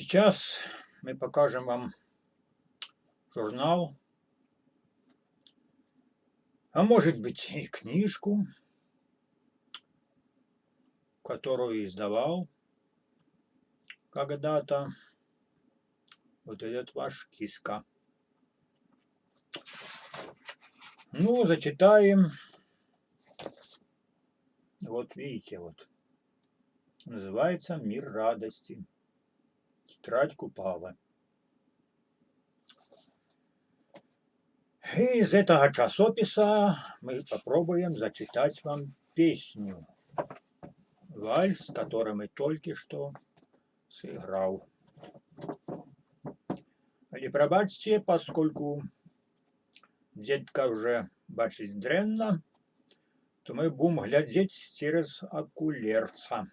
Сейчас мы покажем вам журнал, а может быть и книжку, которую издавал когда-то вот этот ваш киска. Ну, зачитаем. Вот видите, вот. Называется «Мир радости». Тетрадь Купала. И из этого часописа мы попробуем зачитать вам песню. Вальс, который мы только что сыграл. Але пробачьте, поскольку детка уже бачить дренно, то мы будем глядеть через окулерца.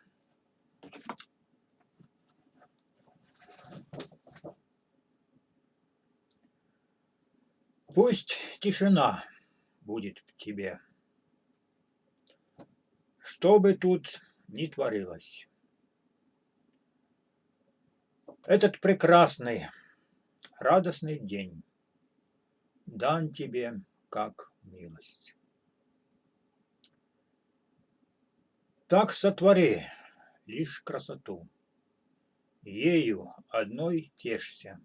Пусть тишина будет в тебе. Что бы тут ни творилось. Этот прекрасный, радостный день дан тебе как милость. Так сотвори лишь красоту, ею одной тешься.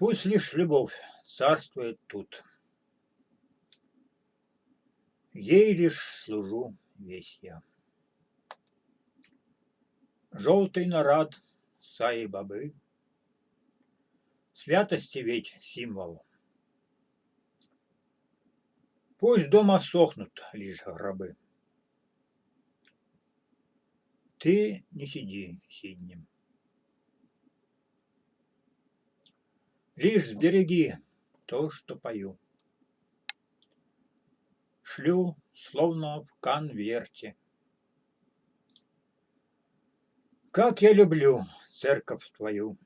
Пусть лишь любовь царствует тут. Ей лишь служу весь я. Желтый нарад саи бабы, Святости ведь символ. Пусть дома сохнут лишь гробы. Ты не сиди сиднем. Лишь сбереги то, что пою. Шлю, словно в конверте. Как я люблю церковь твою.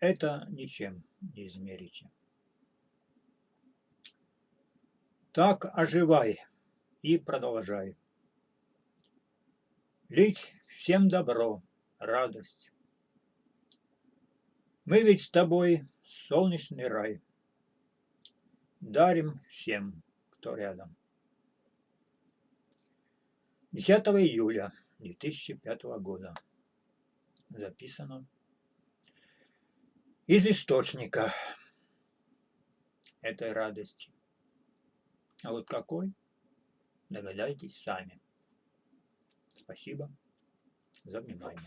Это ничем не измерите. Так оживай и продолжай. Лить всем добро, радость, мы ведь с тобой солнечный рай. Дарим всем, кто рядом. 10 июля 2005 года. Записано из источника этой радости. А вот какой, догадайтесь сами. Спасибо за внимание.